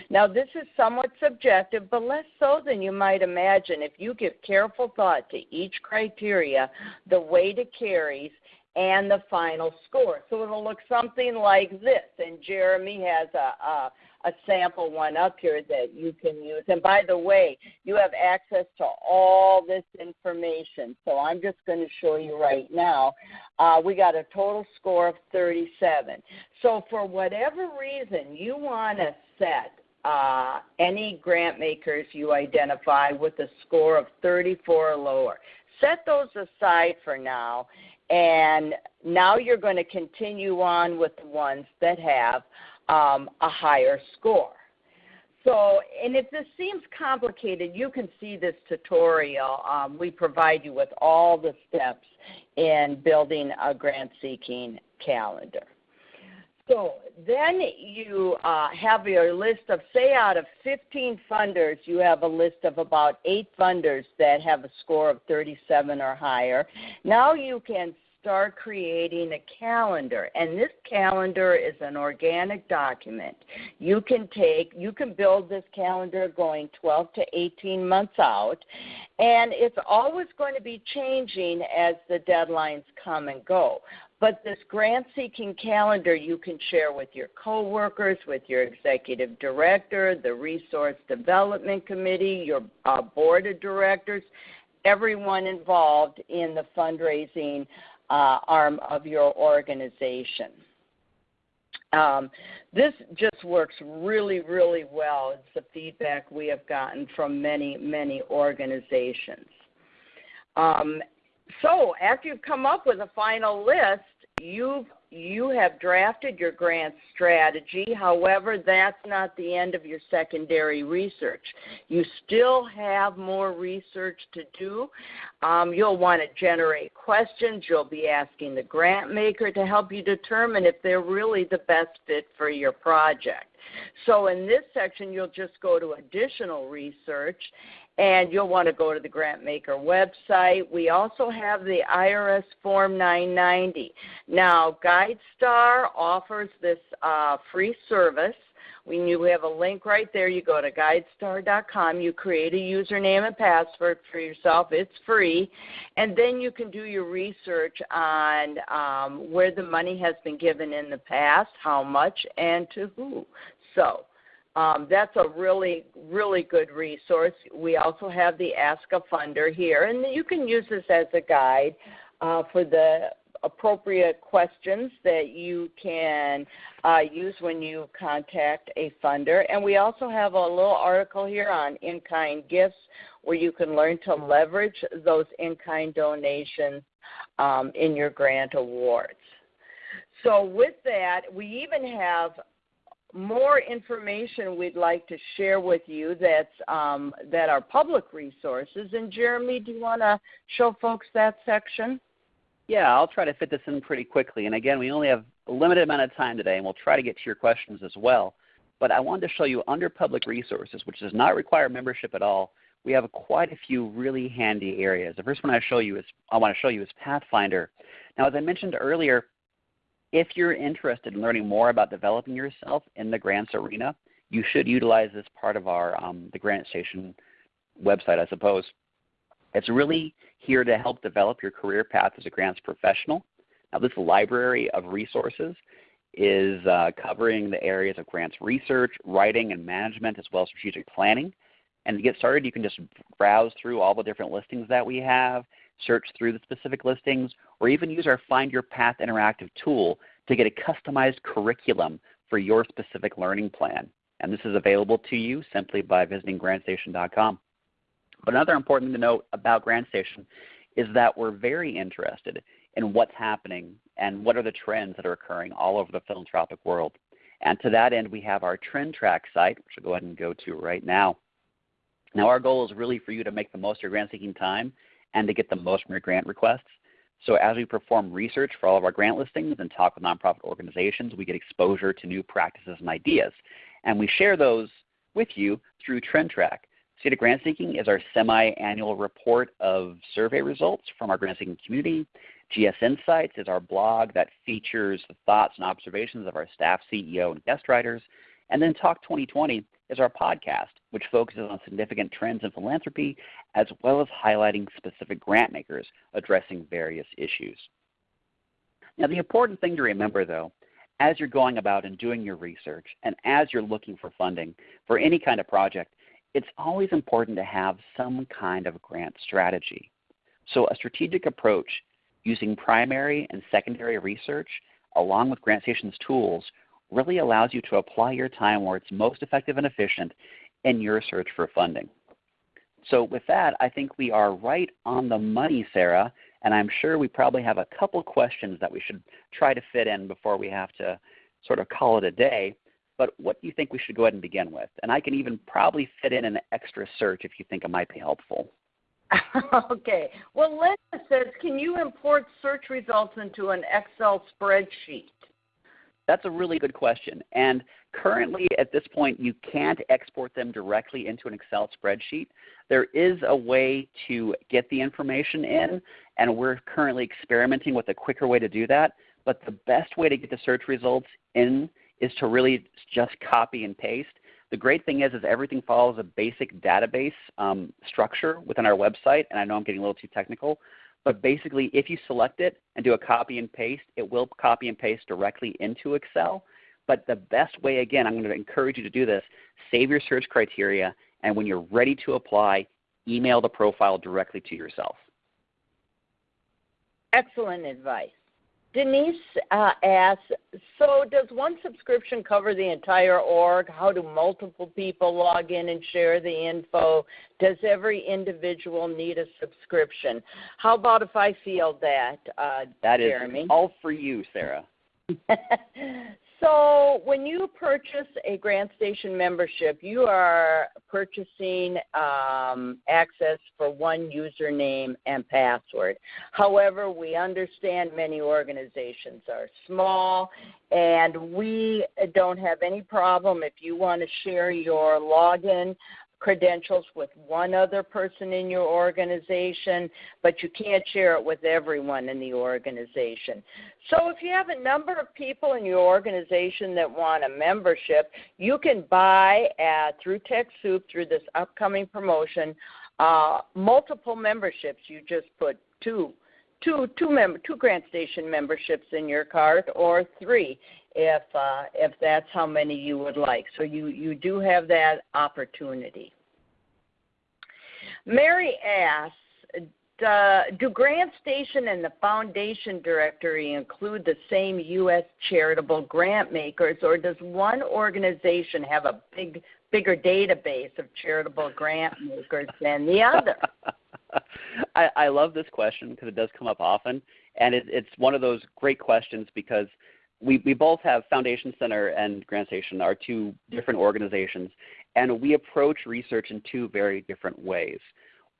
Speaker 2: Now, this is somewhat subjective, but less so than you might imagine if you give careful thought to each criteria, the weight it carries, and the final score. So it'll look something like this. And Jeremy has a, a, a, sample one up here that you can use. And by the way, you have access to all this information. So I'm just going to show you right now. Uh, we got a total score of 37. So for whatever reason you want to set uh, any grant makers you identify with a score of 34 or lower. Set those aside for now and now you're going to continue on with the ones that have um, a higher score. So, and if this seems complicated, you can see this tutorial. Um, we provide you with all the steps in building a grant seeking calendar. So then you uh, have your list of, say, out of 15 funders, you have a list of about eight funders that have a score of 37 or higher. Now you can start creating a calendar. And this calendar is an organic document. You can take, you can build this calendar going 12 to 18 months out. And it's always going to be changing as the deadlines come and go. But this grant seeking calendar you can share with your coworkers, with your executive director, the resource development committee, your uh, board of directors, everyone involved in the fundraising uh, arm of your organization. Um, this just works really, really well. It's the feedback we have gotten from many, many organizations. Um, so after you've come up with a final list, you've you have drafted your grant strategy. However, that's not the end of your secondary research. You still have more research to do. Um, you'll want to generate questions. You'll be asking the grant maker to help you determine if they're really the best fit for your project. So in this section, you'll just go to additional research and you'll want to go to the GrantMaker website. We also have the IRS Form 990. Now, GuideStar offers this uh, free service. When you have a link right there, you go to guidestar.com, you create a username and password for yourself. It's free. And then you can do your research on um, where the money has been given in the past, how much, and to who. So um, that's a really, really good resource. We also have the Ask a Funder here, and you can use this as a guide uh, for the appropriate questions that you can uh, use when you contact a funder. And we also have a little article here on in kind gifts where you can learn to leverage those in kind donations um, in your grant awards. So, with that, we even have more information we'd like to share with you that's um, that are public resources. And Jeremy, do you want to show folks that section?
Speaker 3: Yeah, I'll try to fit this in pretty quickly. And again, we only have a limited amount of time today, and we'll try to get to your questions as well. But I wanted to show you under public resources, which does not require membership at all. We have quite a few really handy areas. The first one I show you is I want to show you is Pathfinder. Now, as I mentioned earlier, if you're interested in learning more about developing yourself in the grants arena, you should utilize this part of our um, the GrantStation website, I suppose. It's really here to help develop your career path as a grants professional. Now, this library of resources is uh, covering the areas of grants research, writing, and management, as well as strategic planning. And to get started, you can just browse through all the different listings that we have, search through the specific listings, or even use our Find Your Path interactive tool to get a customized curriculum for your specific learning plan. And this is available to you simply by visiting grantstation.com. But another important thing to note about GrantStation is that we're very interested in what's happening and what are the trends that are occurring all over the philanthropic world. And to that end, we have our TrendTrack site, which I'll go ahead and go to right now. Now, our goal is really for you to make the most of your grant seeking time and to get the most from your grant requests. So as we perform research for all of our grant listings and talk with nonprofit organizations, we get exposure to new practices and ideas. And we share those with you through TrendTrack. State of Grant Seeking is our semi-annual report of survey results from our grant seeking community. GS Insights is our blog that features the thoughts and observations of our staff, CEO, and guest writers. And then Talk 2020 is our podcast, which focuses on significant trends in philanthropy as well as highlighting specific grant makers addressing various issues. Now the important thing to remember though, as you're going about and doing your research and as you're looking for funding for any kind of project, it's always important to have some kind of grant strategy. So a strategic approach using primary and secondary research along with GrantStation's tools really allows you to apply your time where it's most effective and efficient in your search for funding. So with that, I think we are right on the money, Sarah, and I'm sure we probably have a couple questions that we should try to fit in before we have to sort of call it a day. But what do you think we should go ahead and begin with? And I can even probably fit in an extra search if you think it might be helpful.
Speaker 2: okay. Well, Linda says, can you import search results into an Excel spreadsheet?
Speaker 3: That's a really good question. And currently at this point you can't export them directly into an Excel spreadsheet. There is a way to get the information in and we're currently experimenting with a quicker way to do that. But the best way to get the search results in is to really just copy and paste. The great thing is, is everything follows a basic database um, structure within our website. And I know I'm getting a little too technical, but basically if you select it and do a copy and paste, it will copy and paste directly into Excel. But the best way, again, I'm going to encourage you to do this, save your search criteria, and when you're ready to apply, email the profile directly to yourself.
Speaker 2: Excellent advice. Denise uh, asks, so does one subscription cover the entire org? How do multiple people log in and share the info? Does every individual need a subscription? How about if I field that, uh,
Speaker 3: That is
Speaker 2: Jeremy?
Speaker 3: all for you, Sarah.
Speaker 2: So when you purchase a GrantStation membership, you are purchasing um, access for one username and password. However, we understand many organizations are small, and we don't have any problem if you want to share your login credentials with one other person in your organization, but you can't share it with everyone in the organization. So if you have a number of people in your organization that want a membership, you can buy at, through TechSoup, through this upcoming promotion, uh, multiple memberships. You just put two two two member two GrantStation memberships in your cart or three if uh, if that's how many you would like. So you you do have that opportunity. Mary asks, do GrantStation and the Foundation Directory include the same U.S. charitable grant makers, or does one organization have a big, bigger database of charitable grant makers than the other?
Speaker 3: I, I love this question because it does come up often, and it, it's one of those great questions because we, we both have Foundation Center and GrantStation are two different organizations, and we approach research in two very different ways.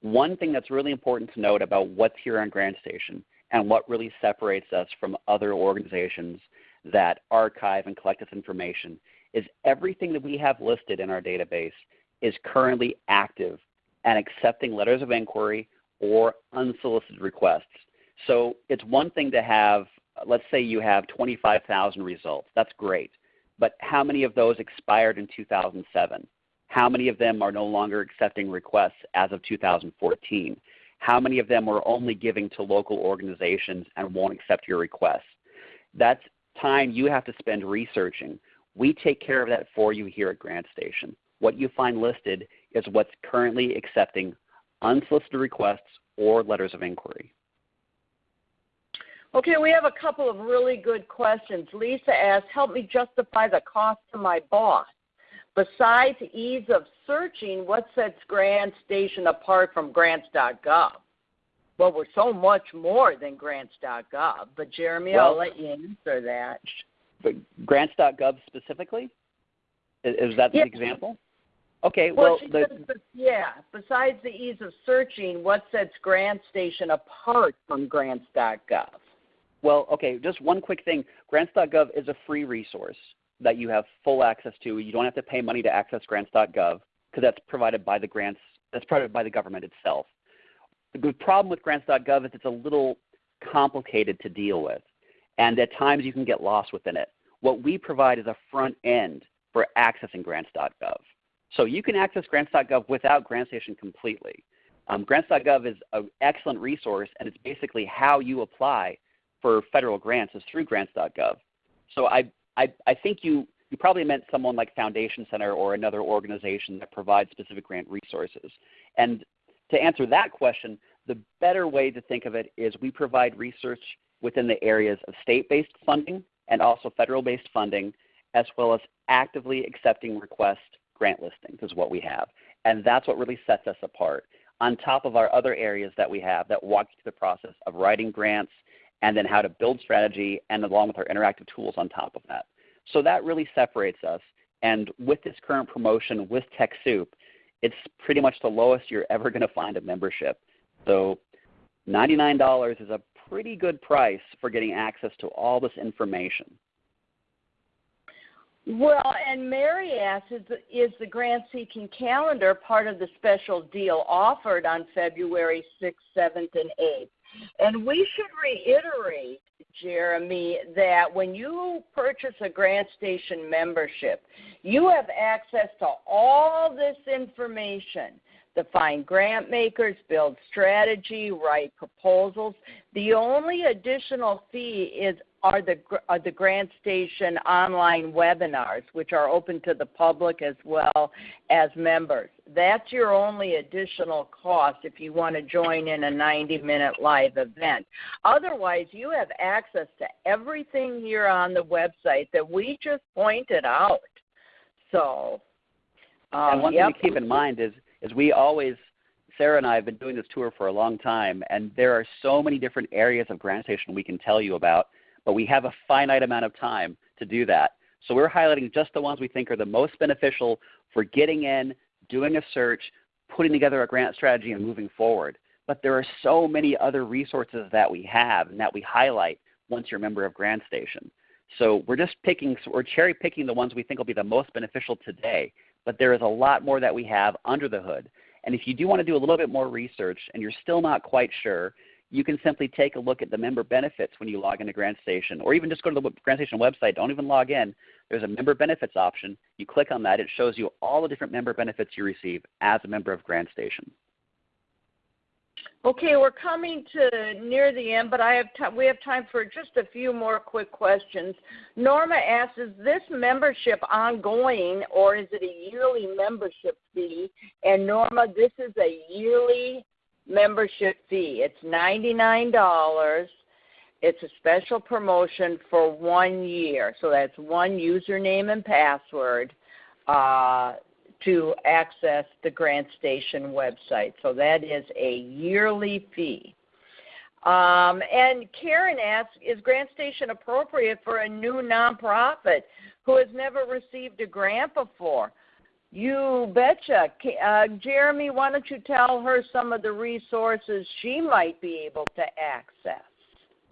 Speaker 3: One thing that's really important to note about what's here on GrantStation and what really separates us from other organizations that archive and collect this information is everything that we have listed in our database is currently active and accepting letters of inquiry or unsolicited requests. So it's one thing to have, let's say you have 25,000 results. That's great. But how many of those expired in 2007? How many of them are no longer accepting requests as of 2014? How many of them are only giving to local organizations and won't accept your requests? That's time you have to spend researching. We take care of that for you here at GrantStation. What you find listed is what's currently accepting unsolicited requests or letters of inquiry.
Speaker 2: Okay, we have a couple of really good questions. Lisa asks, help me justify the cost to my boss. Besides ease of searching, what sets GrantStation apart from grants.gov? Well, we're so much more than grants.gov, but Jeremy,
Speaker 3: well,
Speaker 2: I'll let you answer that.
Speaker 3: But grants.gov specifically? Is, that the
Speaker 2: yeah.
Speaker 3: example? Okay,
Speaker 2: well,
Speaker 3: well
Speaker 2: the, yeah. Besides the ease of searching, what sets GrantStation apart from grants.gov?
Speaker 3: Well, okay, just one quick thing. Grants.gov is a free resource that you have full access to. You don't have to pay money to access grants.gov because that's provided by the grants, that's provided by the government itself. The problem with grants.gov is it's a little complicated to deal with. And at times you can get lost within it. What we provide is a front end for accessing grants.gov. So you can access grants.gov without GrantStation completely. Um, grants.gov is an excellent resource and it's basically how you apply for federal grants is through grants.gov. So I, I, I think you, you probably meant someone like Foundation Center or another organization that provides specific grant resources. And to answer that question, the better way to think of it is we provide research within the areas of state-based funding and also federal-based funding, as well as actively accepting request grant listings is what we have. And that's what really sets us apart. On top of our other areas that we have that walk you through the process of writing grants and then how to build strategy and along with our interactive tools on top of that. So that really separates us. And with this current promotion with TechSoup, it's pretty much the lowest you're ever going to find a membership. So $99 is a pretty good price for getting access to all this information.
Speaker 2: Well, and Mary asks, is the, is the grant seeking calendar part of the special deal offered on February 6th, 7th, and 8th? And we should reiterate, Jeremy, that when you purchase a GrantStation membership, you have access to all this information to find grant makers, build strategy, write proposals. The only additional fee is are the are the GrantStation online webinars, which are open to the public as well as members. That's your only additional cost if you want to join in a 90-minute live event. Otherwise, you have access to everything here on the website that we just pointed out. So,
Speaker 3: um, and one yep. thing to keep in mind is is we always Sarah and I have been doing this tour for a long time, and there are so many different areas of GrantStation we can tell you about, but we have a finite amount of time to do that. So we're highlighting just the ones we think are the most beneficial for getting in, doing a search, putting together a grant strategy, and moving forward. But there are so many other resources that we have and that we highlight once you're a member of GrantStation. So we're just picking, we're cherry picking the ones we think will be the most beneficial today but there is a lot more that we have under the hood. And if you do want to do a little bit more research and you're still not quite sure, you can simply take a look at the member benefits when you log into GrantStation, or even just go to the GrantStation website. Don't even log in. There's a member benefits option. You click on that. It shows you all the different member benefits you receive as a member of GrantStation.
Speaker 2: Okay, we're coming to near the end, but I have we have time for just a few more quick questions. Norma asks, is this membership ongoing or is it a yearly membership fee? And Norma, this is a yearly membership fee. It's $99. It's a special promotion for one year. So that's one username and password. Uh, to access the Grant Station website. So that is a yearly fee. Um, and Karen asks, is GrantStation appropriate for a new nonprofit who has never received a grant before? You betcha. Uh, Jeremy, why don't you tell her some of the resources she might be able to access?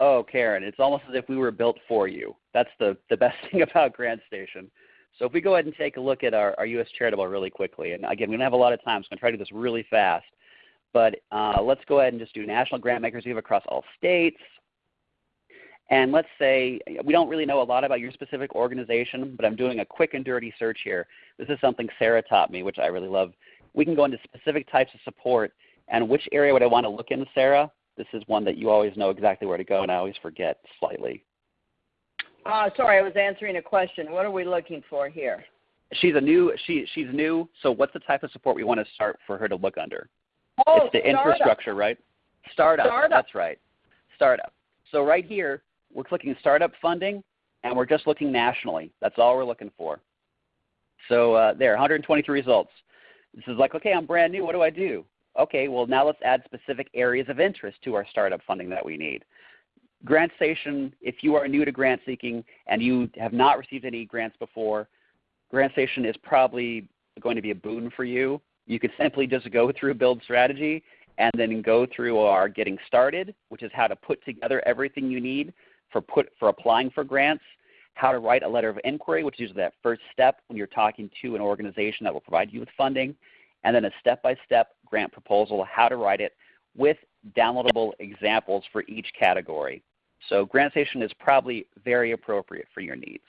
Speaker 3: Oh, Karen, it's almost as if we were built for you. That's the, the best thing about GrantStation. So if we go ahead and take a look at our, our U.S. Charitable really quickly, and again, we don't have a lot of time, so I'm going to try to do this really fast. But uh, let's go ahead and just do national grant makers we have across all states. And let's say we don't really know a lot about your specific organization, but I'm doing a quick and dirty search here. This is something Sarah taught me, which I really love. We can go into specific types of support. And which area would I want to look in, Sarah? This is one that you always know exactly where to go, and I always forget slightly.
Speaker 2: Uh, sorry, I was answering a question. What are we looking for here?
Speaker 3: She's a new. She she's new. So what's the type of support we want to start for her to look under?
Speaker 2: Oh,
Speaker 3: it's the
Speaker 2: startup.
Speaker 3: infrastructure, right? Startup.
Speaker 2: startup.
Speaker 3: That's right. Startup. So right here, we're clicking startup funding, and we're just looking nationally. That's all we're looking for. So uh, there, 123 results. This is like, okay, I'm brand new. What do I do? Okay, well now let's add specific areas of interest to our startup funding that we need. GrantStation, if you are new to grant seeking and you have not received any grants before, GrantStation is probably going to be a boon for you. You could simply just go through Build Strategy and then go through our Getting Started, which is how to put together everything you need for, put, for applying for grants, how to write a letter of inquiry, which is usually that first step when you're talking to an organization that will provide you with funding, and then a step-by-step grant proposal, how to write it with downloadable examples for each category. So GrantStation is probably very appropriate for your needs.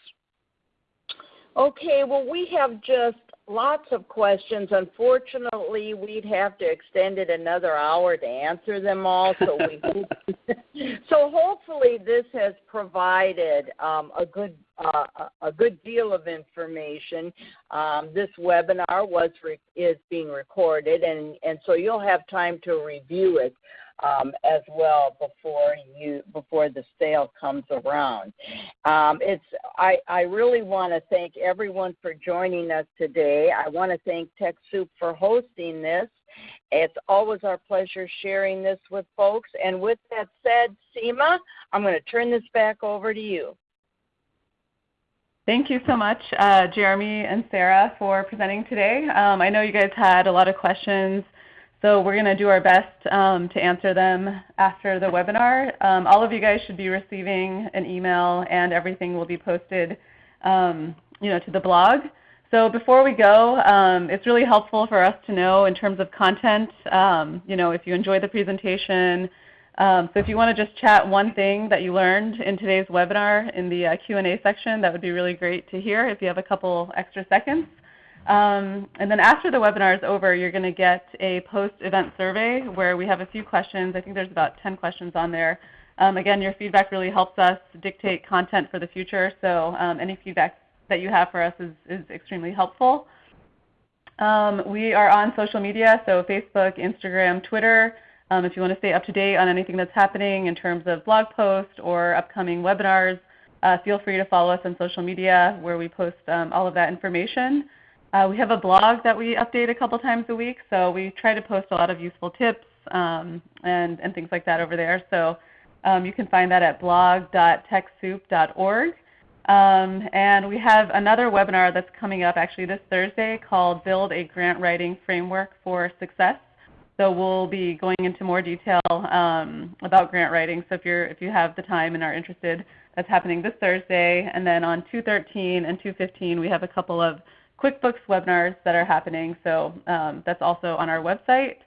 Speaker 2: Okay, well, we have just lots of questions. Unfortunately, we'd have to extend it another hour to answer them all. So we So hopefully this has provided um, a good uh, a good deal of information. Um, this webinar was re- is being recorded, and and so you'll have time to review it um, as well before you before the sale comes around. Um, it's I, I really want to thank everyone for joining us today. I want to thank TechSoup for hosting this. It's always our pleasure sharing this with folks. And with that said, Seema, I'm going to turn this back over to you.
Speaker 1: Thank you so much, uh, Jeremy and Sarah, for presenting today. Um, I know you guys had a lot of questions, so we're going to do our best um, to answer them after the webinar. Um, all of you guys should be receiving an email, and everything will be posted um, you know, to the blog. So before we go, um, it's really helpful for us to know in terms of content, um, you know, if you enjoyed the presentation. Um, so if you want to just chat one thing that you learned in today's webinar in the uh, Q&A section, that would be really great to hear if you have a couple extra seconds. Um, and then after the webinar is over, you're going to get a post-event survey where we have a few questions. I think there's about 10 questions on there. Um, again, your feedback really helps us dictate content for the future, so um, any feedback that you have for us is, is extremely helpful. Um, we are on social media, so Facebook, Instagram, Twitter. Um, if you want to stay up to date on anything that's happening in terms of blog posts or upcoming webinars, uh, feel free to follow us on social media where we post um, all of that information. Uh, we have a blog that we update a couple times a week, so we try to post a lot of useful tips um, and, and things like that over there. So um, you can find that at blog.techsoup.org. Um, and we have another webinar that's coming up actually this Thursday called Build a Grant Writing Framework for Success. So we'll be going into more detail um, about grant writing. So if, you're, if you have the time and are interested, that's happening this Thursday. And then on 213 and 215 we have a couple of QuickBooks webinars that are happening. So um, that's also on our website.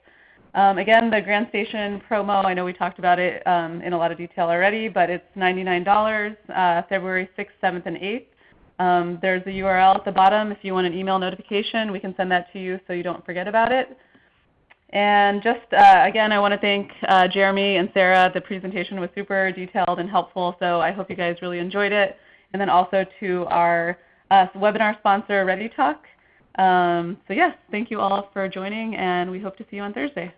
Speaker 1: Um, again, the GrantStation promo, I know we talked about it um, in a lot of detail already, but it's $99 uh, February 6th, 7th, and 8th. Um, there's a URL at the bottom if you want an email notification. We can send that to you so you don't forget about it. And just uh, again, I want to thank uh, Jeremy and Sarah. The presentation was super detailed and helpful, so I hope you guys really enjoyed it. And then also to our uh, webinar sponsor, ReadyTalk. Um, so yes, thank you all for joining, and we hope to see you on Thursday.